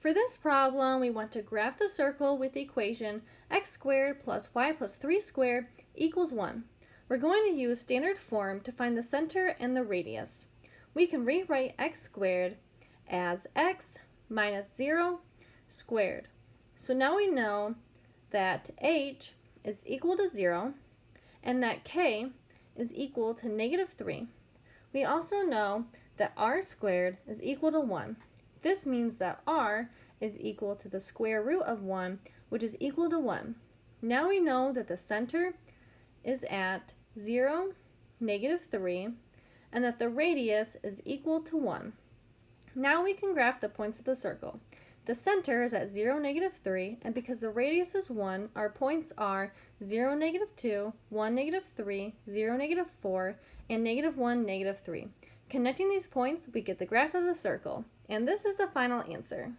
For this problem, we want to graph the circle with the equation x squared plus y plus 3 squared equals 1. We're going to use standard form to find the center and the radius. We can rewrite x squared as x minus 0 squared. So now we know that h is equal to 0 and that k is equal to negative 3. We also know that r squared is equal to 1. This means that r is equal to the square root of 1, which is equal to 1. Now we know that the center is at 0, negative 3, and that the radius is equal to 1. Now we can graph the points of the circle. The center is at 0, negative 3, and because the radius is 1, our points are 0, negative 2, 1, negative 3, 0, negative 4, and negative 1, negative 3. Connecting these points, we get the graph of the circle, and this is the final answer.